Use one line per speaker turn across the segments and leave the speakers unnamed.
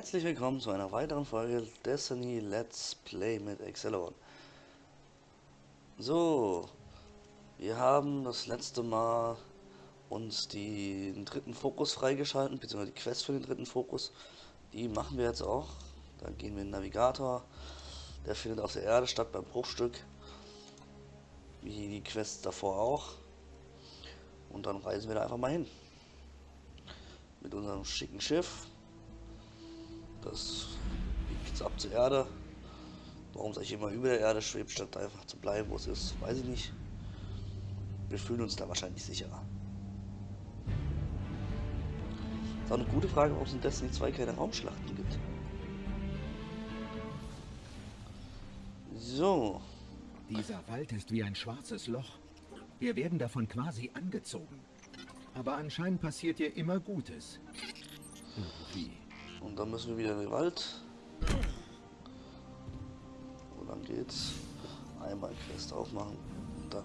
Herzlich willkommen zu einer weiteren Folge Destiny Let's Play mit Excelon. So, wir haben das letzte Mal uns den dritten Fokus freigeschalten, beziehungsweise die Quest für den dritten Fokus. Die machen wir jetzt auch. Dann gehen wir in den Navigator. Der findet auf der Erde statt beim Bruchstück. Wie die Quest davor auch. Und dann reisen wir da einfach mal hin. Mit unserem schicken Schiff. Das jetzt ab zur Erde. Warum es eigentlich immer über der Erde schwebt, statt einfach zu bleiben, wo es ist, weiß ich nicht. Wir fühlen uns da wahrscheinlich sicherer. ist auch eine gute Frage, warum es in Destiny 2 keine Raumschlachten gibt. So.
Dieser Wald ist wie ein schwarzes Loch. Wir werden davon quasi angezogen. Aber anscheinend passiert hier immer Gutes.
Irgendwie. Und dann müssen wir wieder in den Wald. Wo lang geht's? Einmal Quest aufmachen und dann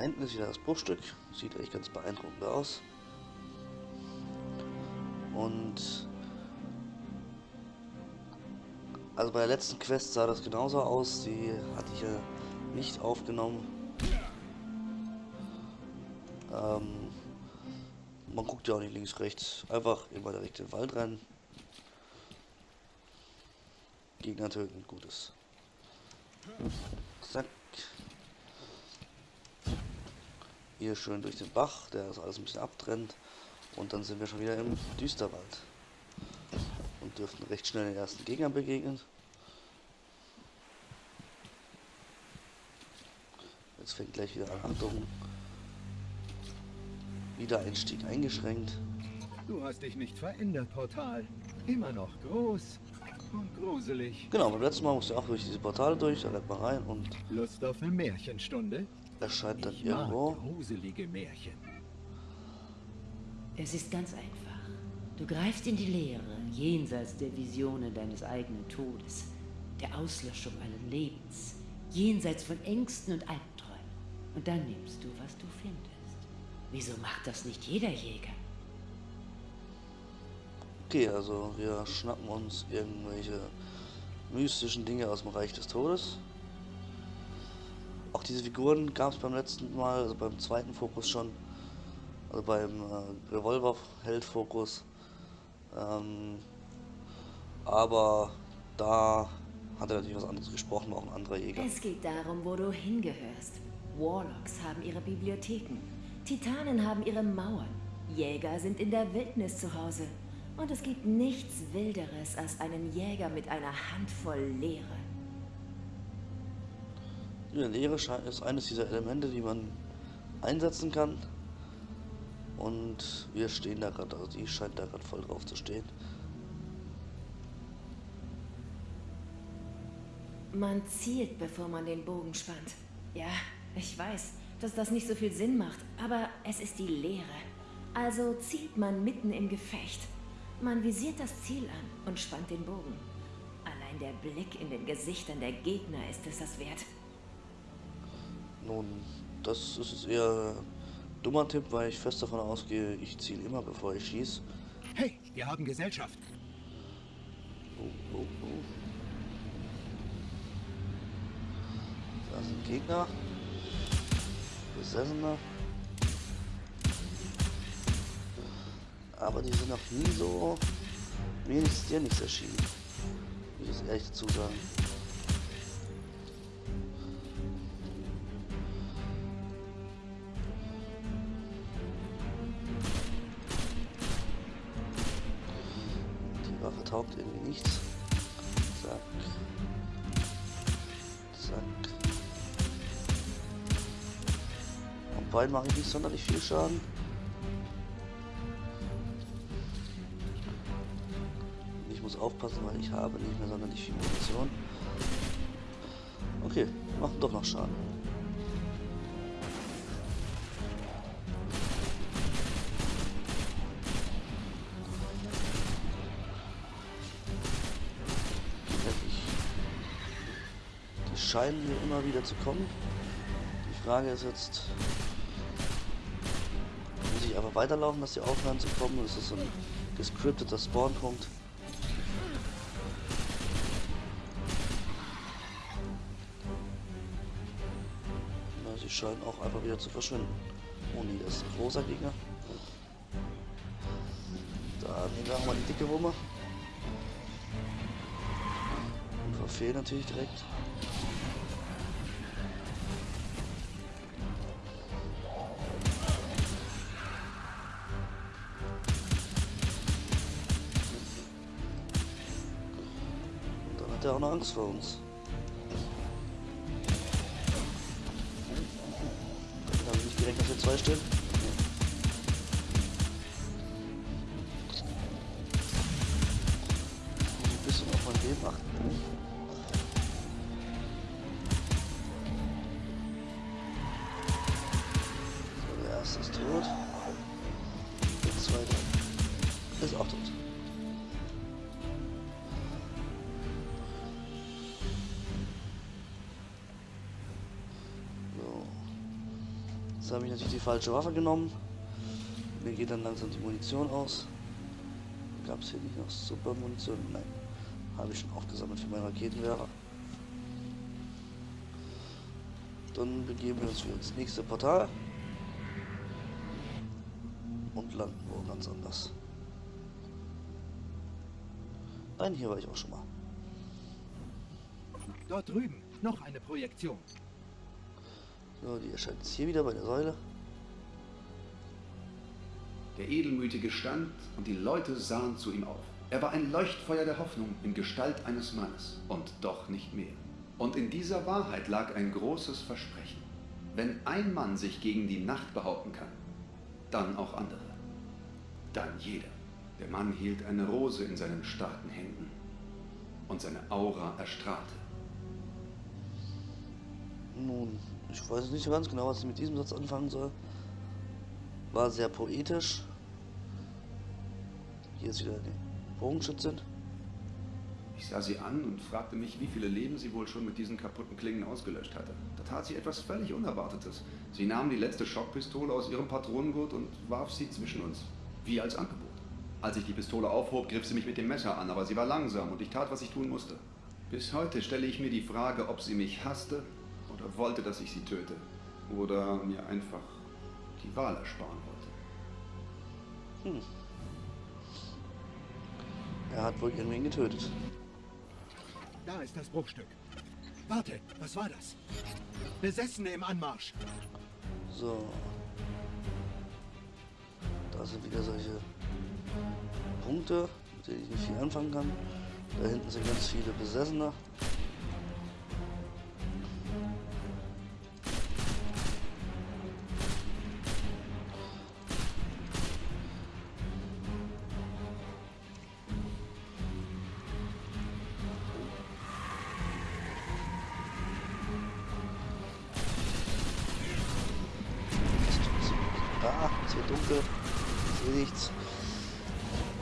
Da hinten ist wieder das Bruchstück. Sieht echt ganz beeindruckend aus. Und also bei der letzten Quest sah das genauso aus. Die hatte ich ja nicht aufgenommen. Ähm, man guckt ja auch nicht links, rechts. Einfach immer direkt in den Wald rein. Gegner töten, gutes. Zack. Hier schön durch den Bach, der das alles ein bisschen abtrennt. Und dann sind wir schon wieder im Düsterwald. Und dürften recht schnell den ersten Gegner begegnen. Jetzt fängt gleich wieder an. Achtung. Wiedereinstieg eingeschränkt.
Du hast dich nicht verändert, Portal. Immer noch groß und gruselig.
Genau, beim letzten Mal musste ich auch durch diese Portale durch, da rennt man rein und...
Lust auf eine Märchenstunde?
erscheint dann
Ich
irgendwo.
mag gruselige Märchen.
Es ist ganz einfach. Du greifst in die Leere, jenseits der Visionen deines eigenen Todes, der Auslöschung allen Lebens, jenseits von Ängsten und Albträumen. Und dann nimmst du, was du findest. Wieso macht das nicht jeder Jäger?
Okay, also wir schnappen uns irgendwelche mystischen Dinge aus dem Reich des Todes. Auch diese Figuren gab es beim letzten Mal, also beim zweiten Fokus schon. Also beim äh, Revolver-Held-Fokus. Ähm, aber da hat er natürlich was anderes gesprochen, auch ein anderer Jäger.
Es geht darum, wo du hingehörst. Warlocks haben ihre Bibliotheken. Titanen haben ihre Mauern. Jäger sind in der Wildnis zu Hause. Und es gibt nichts Wilderes als einen Jäger mit einer Handvoll Leere.
Die scheint- ist eines dieser Elemente, die man einsetzen kann. Und wir stehen da gerade, also die scheint da gerade voll drauf zu stehen.
Man zielt, bevor man den Bogen spannt. Ja, ich weiß, dass das nicht so viel Sinn macht, aber es ist die Lehre. Also zielt man mitten im Gefecht. Man visiert das Ziel an und spannt den Bogen. Allein der Blick in den Gesichtern der Gegner ist es das wert.
Nun, das ist eher dummer Tipp, weil ich fest davon ausgehe, ich ziele immer bevor ich schieße.
Hey, wir haben Gesellschaft.
Oh, oh, oh. Da sind Gegner. Besessener. Aber die sind noch nie so. Mir ist dir nichts erschienen. Ich das ehrlich dazu sagen. Beiden mache ich nicht sonderlich viel Schaden. Ich muss aufpassen, weil ich habe nicht mehr sonderlich viel Munition. Okay, machen doch noch Schaden. scheinen hier immer wieder zu kommen. Die Frage ist jetzt, einfach weiterlaufen, dass die aufhören zu kommen? Oder ist das so ein gescripteter Spawnpunkt? Na, sie scheinen auch einfach wieder zu verschwinden. Oh nee, das ist ein großer Gegner. Da nehmen wir auch mal die dicke Wumme. Und verfehlen natürlich direkt. Angst vor uns. Habe ich nicht gerechnet, dass wir zwei stehen. Muss ein bisschen auf mein Leben achten. Jetzt habe ich natürlich die falsche Waffe genommen. Mir geht dann langsam die Munition aus. Gab es hier nicht noch super Munition? Nein. Habe ich schon aufgesammelt für meinen Raketenwerfer. Dann begeben wir uns wieder ins nächste Portal. Und landen wo ganz anders. Nein, hier war ich auch schon mal.
Dort drüben, noch eine Projektion.
So, die erscheint jetzt hier wieder bei der Säule.
Der Edelmütige stand und die Leute sahen zu ihm auf. Er war ein Leuchtfeuer der Hoffnung in Gestalt eines Mannes und doch nicht mehr. Und in dieser Wahrheit lag ein großes Versprechen. Wenn ein Mann sich gegen die Nacht behaupten kann, dann auch andere. Dann jeder. Der Mann hielt eine Rose in seinen starken Händen und seine Aura erstrahlte.
Nun, ich weiß nicht ganz genau, was ich mit diesem Satz anfangen soll. War sehr poetisch. Hier ist wieder die Bogenschützin.
Ich sah sie an und fragte mich, wie viele Leben sie wohl schon mit diesen kaputten Klingen ausgelöscht hatte. Da tat sie etwas völlig Unerwartetes. Sie nahm die letzte Schockpistole aus ihrem Patronengurt und warf sie zwischen uns, wie als Angebot. Als ich die Pistole aufhob, griff sie mich mit dem Messer an, aber sie war langsam und ich tat, was ich tun musste. Bis heute stelle ich mir die Frage, ob sie mich hasste oder wollte, dass ich sie töte. Oder mir einfach die Wahl ersparen wollte.
Hm. Er hat wohl irgendwen getötet.
Da ist das Bruchstück. Warte, was war das? Besessene im Anmarsch.
So. Da sind wieder solche Punkte, mit denen ich nicht viel anfangen kann. Da hinten sind ganz viele Besessene. Ah, es wird dunkel. Ich sehe nichts.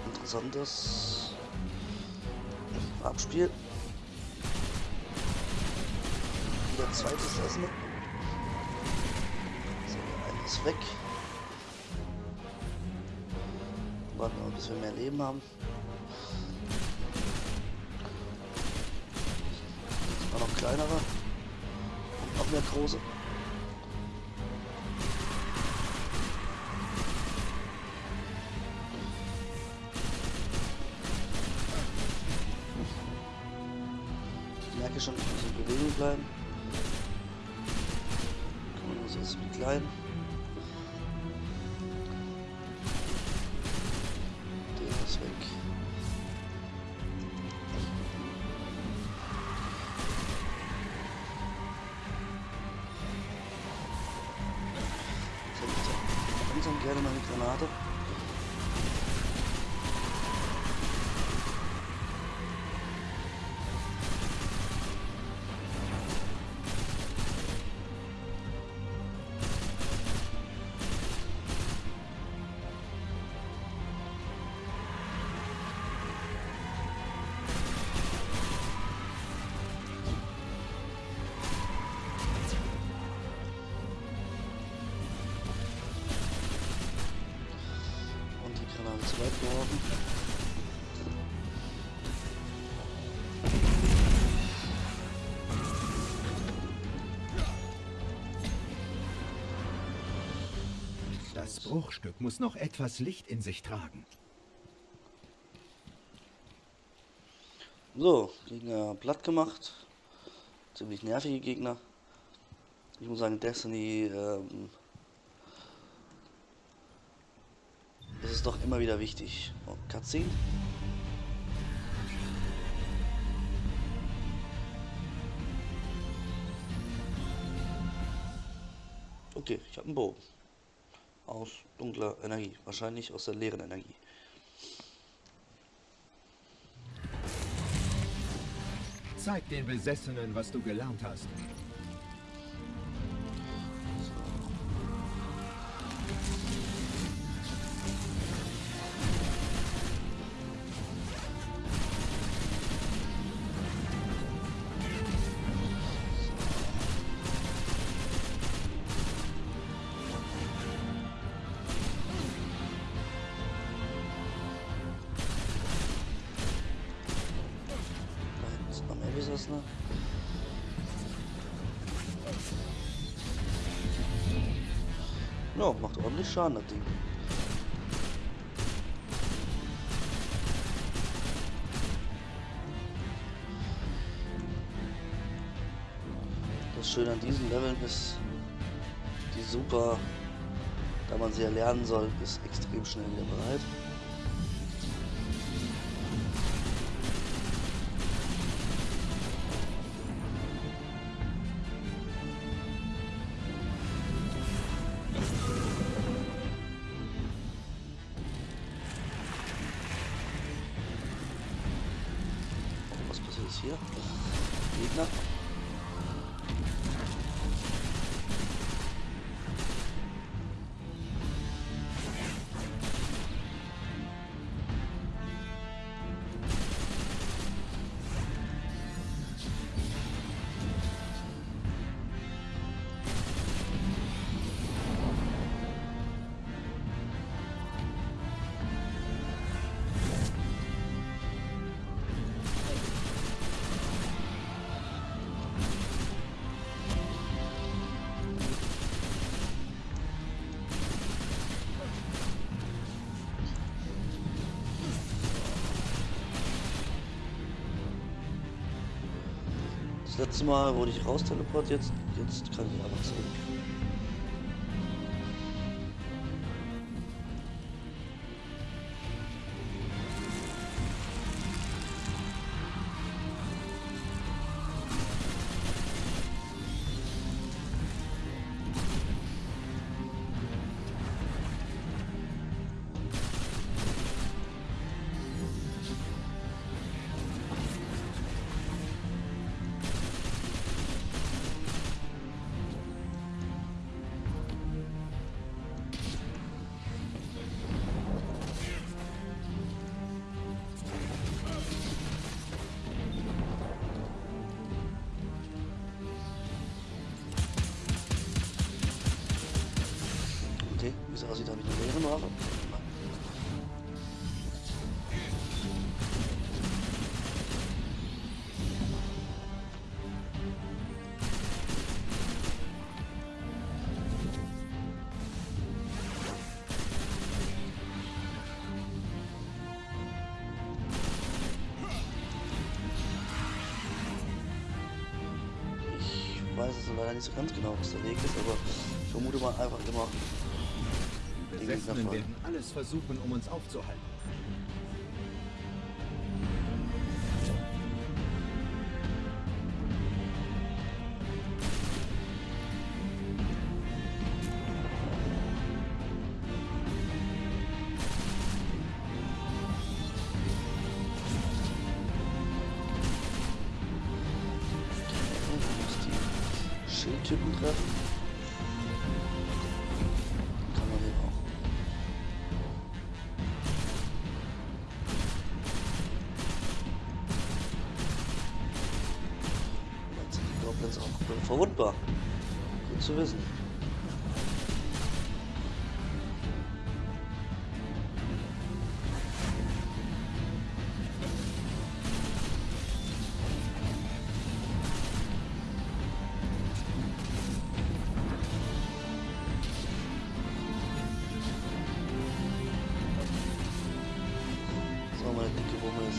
Interessantes Abspiel. Wieder zweites Essen. So, einer ist weg. Warten wir mal, bis wir mehr Leben haben. War noch kleinere. Und noch mehr große. Jetzt wie klein. Geworfen.
Das Bruchstück muss noch etwas Licht in sich tragen.
So, Gegner platt gemacht. Ziemlich nervige Gegner. Ich muss sagen, Destiny ähm, ist doch immer wieder wichtig. Oh, Cutscene. Okay, ich habe einen Bogen. Aus dunkler Energie. Wahrscheinlich aus der leeren Energie.
Zeig den Besessenen, was du gelernt hast.
Mehr Besessene. Ja, macht ordentlich Schaden, das Ding. Das Schöne an diesen Leveln ist, die super, da man sie ja lernen soll, ist extrem schnell wieder bereit. Hier? Gegner. Letzte Mal wurde ich raus teleportiert, jetzt kann ich aber zurück. Habe ich eine leere Ware. Ich weiß es leider nicht so ganz genau, was der Weg ist, aber ich vermute mal einfach immer Gegner
werden alles versuchen, um uns aufzuhalten.
Schildtypen treffen.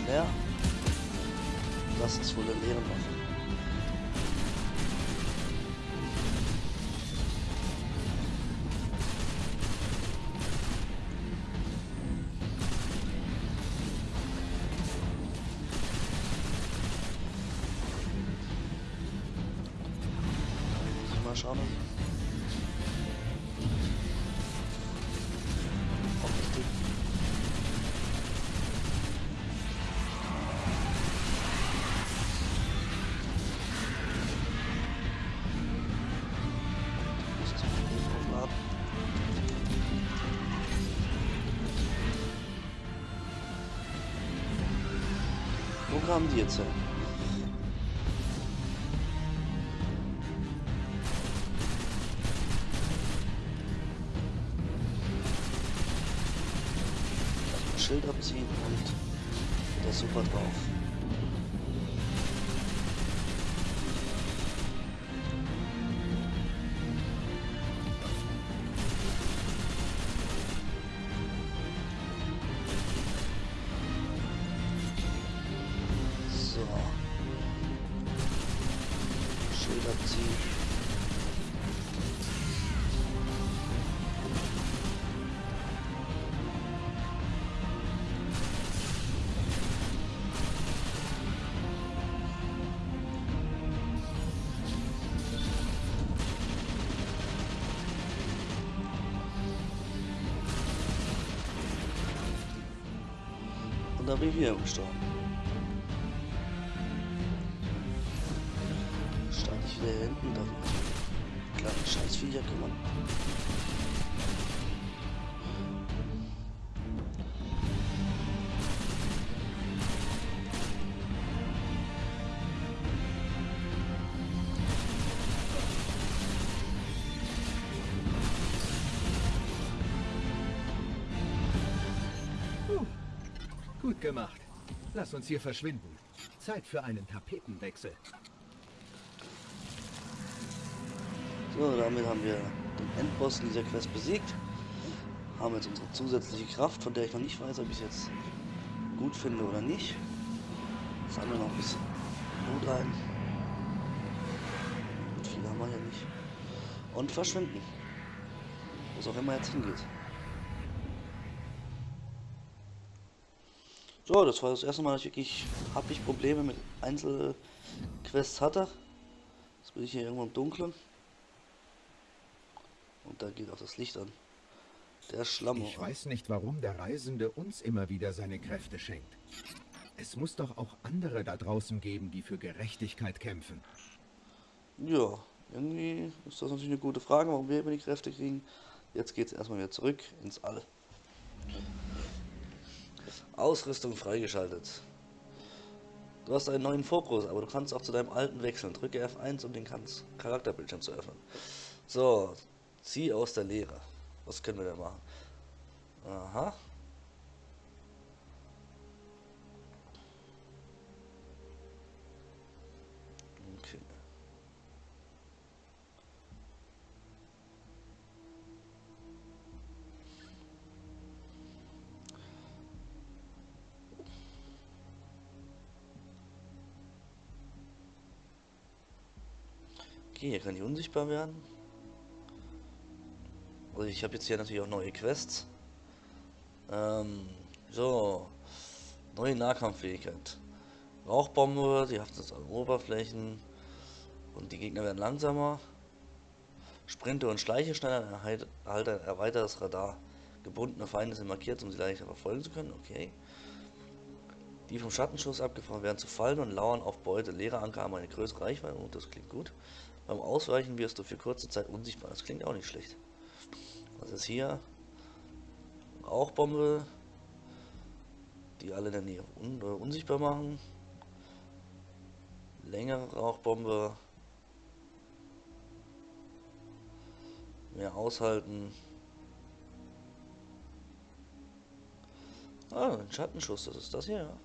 Leer. Das ist wohl der leere kamen die jetzt her? Erstmal Schild abziehen und der super drauf. Schild abziehen. Und da
Gut gemacht. Lass uns hier verschwinden. Zeit für einen Tapetenwechsel.
So, damit haben wir den Endboss in dieser Quest besiegt. Haben jetzt unsere zusätzliche Kraft, von der ich noch nicht weiß, ob ich es jetzt gut finde oder nicht. Sammeln wir noch ein bisschen Blut ein. Und viel haben wir ja nicht. Und verschwinden. Wo es auch immer jetzt hingeht. So, das war das erste Mal, dass ich wirklich hab ich Probleme mit Einzelquests hatte. Jetzt bin ich hier irgendwo im Dunkeln. Und da geht auch das Licht an. Der Schlamm.
Ich weiß nicht, warum der Reisende uns immer wieder seine Kräfte schenkt. Es muss doch auch andere da draußen geben, die für Gerechtigkeit kämpfen.
Ja, irgendwie ist das natürlich eine gute Frage, warum wir immer die Kräfte kriegen. Jetzt geht es erstmal wieder zurück ins All. Ausrüstung freigeschaltet. Du hast einen neuen Fokus, aber du kannst auch zu deinem alten wechseln. Drücke F1, um den Charakterbildschirm zu öffnen. So, zieh aus der Leere. Was können wir denn machen? Aha. Okay, hier kann ich unsichtbar werden. Also ich habe jetzt hier natürlich auch neue Quests. Ähm, so. Neue Nahkampffähigkeit. Rauchbombe, die haftet an Oberflächen. Und die Gegner werden langsamer. Sprinte und Schleiche schneller, erhalt erhalte ein erweitertes Radar. Gebundene Feinde sind markiert, um sie leichter verfolgen zu können. Okay. Die vom Schattenschuss abgefahren werden zu fallen und lauern auf Beute. Leere Anker haben eine größere Reichweite. Und das klingt gut. Beim Ausweichen wirst du für kurze Zeit unsichtbar. Das klingt auch nicht schlecht. Was ist hier? Rauchbombe, die alle in der Nähe un äh, unsichtbar machen. Längere Rauchbombe. Mehr aushalten. Ah, ein Schattenschuss, das ist das hier, ja.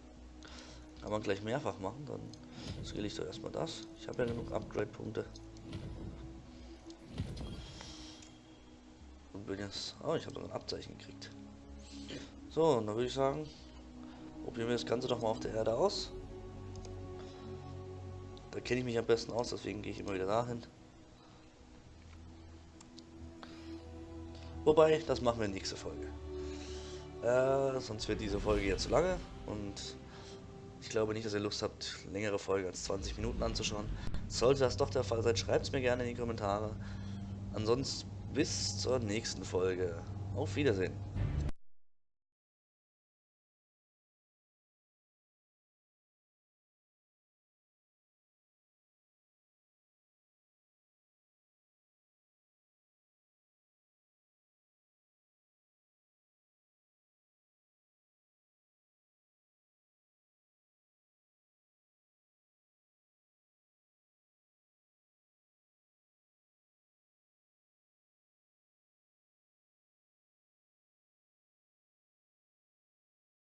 Kann man gleich mehrfach machen, dann skill ich doch erstmal das. Ich habe ja genug Upgrade-Punkte. Jetzt. Oh, ich habe ein Abzeichen gekriegt. So, und dann würde ich sagen, Probieren wir das Ganze doch mal auf der Erde aus. Da kenne ich mich am besten aus, deswegen gehe ich immer wieder dahin. Wobei, das machen wir in nächste Folge. Äh, sonst wird diese Folge jetzt zu lange und ich glaube nicht, dass ihr Lust habt, längere Folge als 20 Minuten anzuschauen. Sollte das doch der Fall sein, schreibt es mir gerne in die Kommentare. Ansonsten bis zur nächsten Folge. Auf Wiedersehen.